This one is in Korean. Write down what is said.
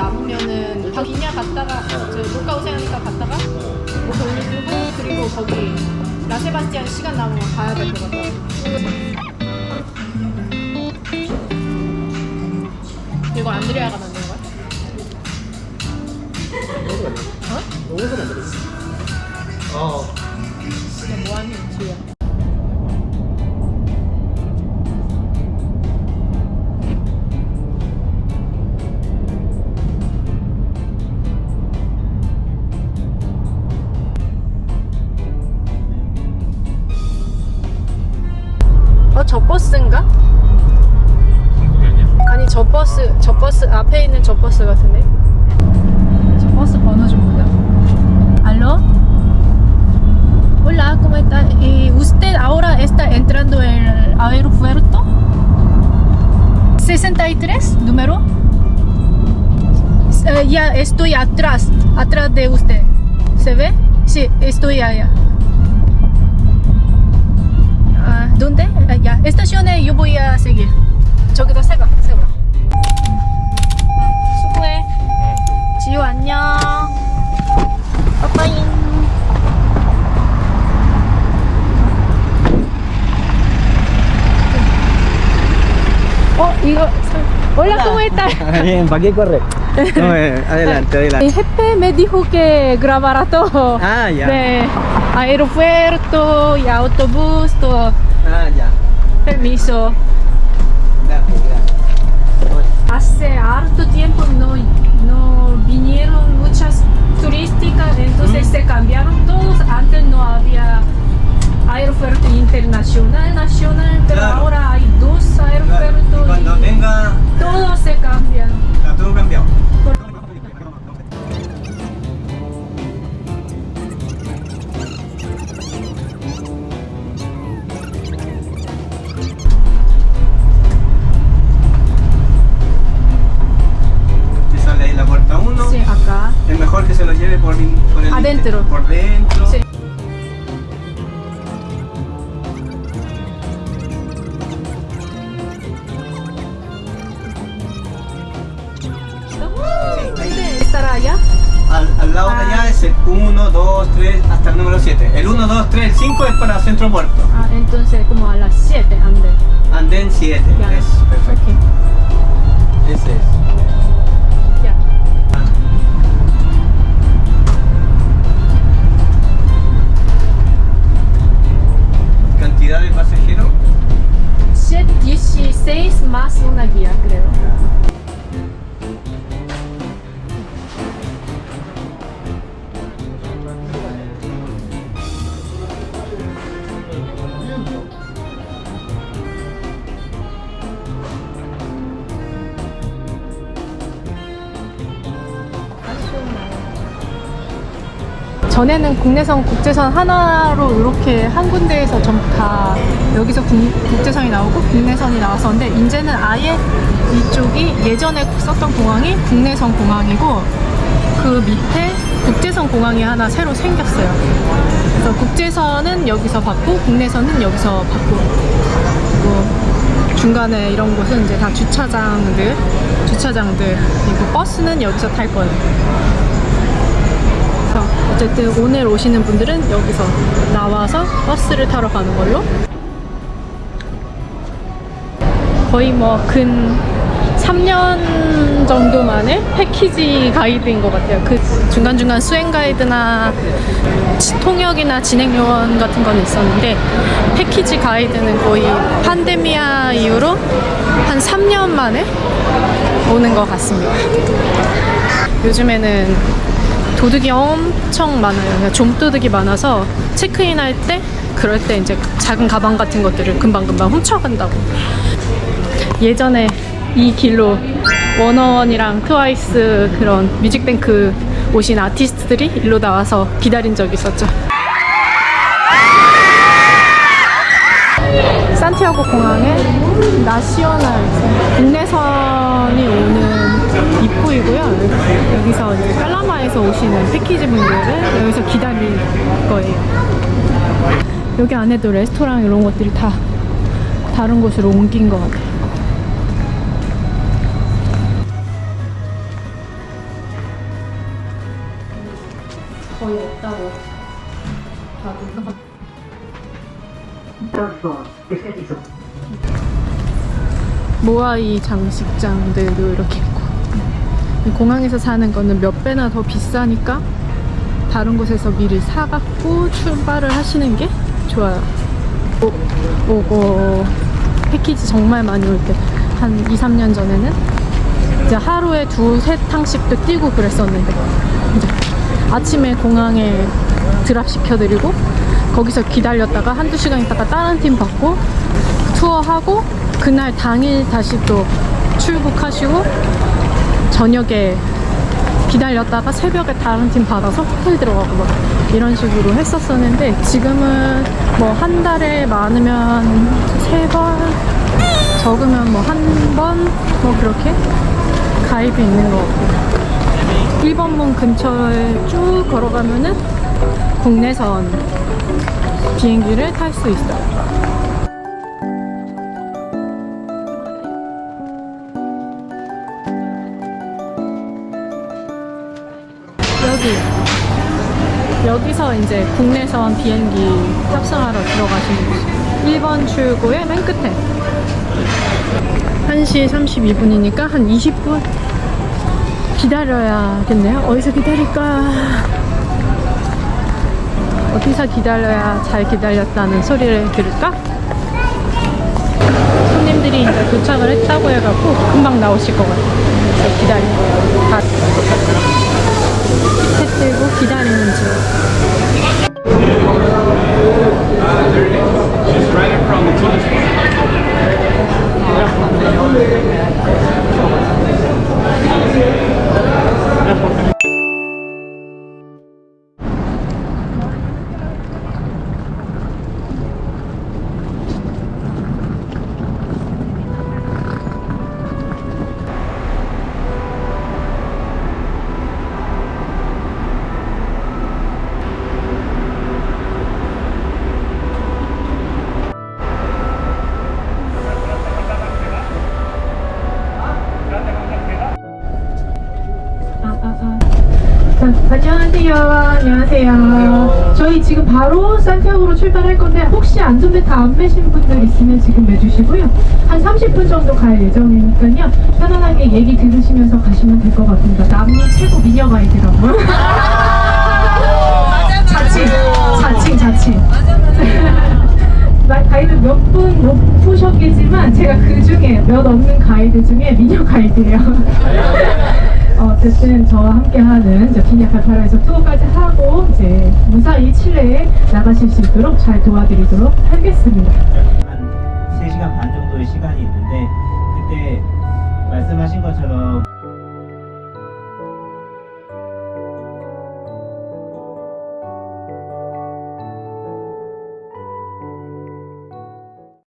남으면은 다 비냐 갔다가 저 녹가 오세아니까 갔다가 뭐 돌리고 그리고 거기 라세바스티안 시간 남으면 가야 될 것 같아. 이거 안드레아가 만든 거야? 어? 여기서 만들었어. 어. 저 버스, 저 버스, 앞에 있는 저 버스 같은데? 저 버스 번호 좀 보자. ¿Aló? Hola, ¿cómo está? Eh, ¿Usted ahora está entrando el aeropuerto? 63, número. Eh, ya estoy atrás, atrás de usted. ¿Se ve? Sí, estoy allá. Ah, ¿Dónde? Ah, ya. Estacion에 yo voy a seguir. 저기다 세가, Hola, ¿cómo estás? Bien, ¿para qué corre? No, eh, adelante, El adelante. jefe me dijo que grabara todo. Ah, ya. De aeropuerto y autobús, todo. Ah, ya. Permiso. Gracias, gracias. Hace harto tiempo no, no vinieron muchas turísticas, entonces Mm. se cambiaron todos. Antes in- por dentro. Sí. ¿Dónde estará allá? Al, al lado de Ah. allá es el 1, 2, 3, hasta el número 7. El 1, 2, 3, el 5 es para Centro Puerto. Ah, entonces como a las 7 ande. Andén 7. Ya. Es perfecto. 전에는 국내선, 국제선 하나로 이렇게 한 군데에서 전부 다 여기서 국, 국제선이 나오고 국내선이 나왔었는데 이제는 아예 이쪽이 예전에 썼던 공항이 국내선 공항이고 그 밑에 국제선 공항이 하나 새로 생겼어요. 그래서 국제선은 여기서 받고 국내선은 여기서 받고 그리고 중간에 이런 곳은 이제 다 주차장들, 주차장들 그리고 버스는 여기서 탈 거예요. 어쨌든 오늘 오시는 분들은 여기서 나와서 버스를 타러 가는 걸로 거의 뭐 근 3년 정도 만에 패키지 가이드인 것 같아요. 그 중간중간 수행 가이드나 지- 통역이나 진행 요원 같은 건 있었는데 패키지 가이드는 거의 판데미아 이후로 한 3년 만에 오는 것 같습니다. 요즘에는 도둑이 엄청 많아요. 그냥 좀도둑이 많아서 체크인 할 때 그럴 때 이제 작은 가방 같은 것들을 금방금방 훔쳐간다고. 예전에 이 길로 워너원이랑 트와이스 그런 뮤직뱅크 오신 아티스트들이 일로 나와서 기다린 적이 있었죠. 산티아고 공항에 나시오날 국내선이 오는 숙소이고요. 여기서 이제 칼라마에서 오시는 패키지 분들은 여기서 기다릴 거예요. 여기 안에도 레스토랑 이런 것들이 다 다른 곳으로 옮긴 것 같아요. 거의 없다고 다들 모아이 장식장들도 이렇게 있고 공항에서 사는 거는 몇 배나 더 비싸니까 다른 곳에서 미리 사갖고 출발을 하시는 게 좋아요. 오, 오고 패키지 정말 많이 올 때. 한 2, 3년 전에는 이제 하루에 두세 탕씩도 뛰고 그랬었는데 아침에 공항에 드랍 시켜드리고 거기서 기다렸다가 한두 시간 있다가 다른 팀 받고 투어하고 그날 당일 다시 또 출국하시고 저녁에 기다렸다가 새벽에 다른 팀 받아서 호텔 들어가고 막 이런 식으로 했었었는데 지금은 뭐 한 달에 많으면 세 번 적으면 뭐 한 번 뭐 그렇게 가입이 있는 것 같고 1번 문 근처에 쭉 걸어가면은 국내선 비행기를 탈 수 있어요. 여기 여기서 이제 국내선 비행기 탑승하러 들어가시는 거죠. 1번 출구의 맨 끝에 1시 32분이니까 한 20분 기다려야겠네요. 어디서 기다릴까? 어디서 기다려야 잘 기다렸다는 소리를 들을까? 손님들이 이제 도착을 했다고 해갖고 금방 나오실 것 같아요. 거예요. 다 해 들고 기다리는 중. 안녕하세요. 안녕하세요. 저희 지금 바로 산티아고로 출발할 건데 혹시 안전벨트 안 매신 분들 있으면 지금 매주시고요. 한 30분 정도 갈 예정이니까요. 편안하게 얘기 들으시면서 가시면 될 것 같습니다. 남미 최고 미녀 가이드라고요. 자칭, 자칭, 자칭. 마- 가이드 몇 분 못 보셨겠지만 제가 그 중에 몇 없는 가이드 중에 미녀 가이드예요. 어, 어쨌든 저와 함께하는 이제 비냐카타라에서 투어까지 하고 이제 무사히 칠레에 나가실 수 있도록 잘 도와드리도록 하겠습니다. 한 3시간 반 정도의 시간이 있는데 그때 말씀하신 것처럼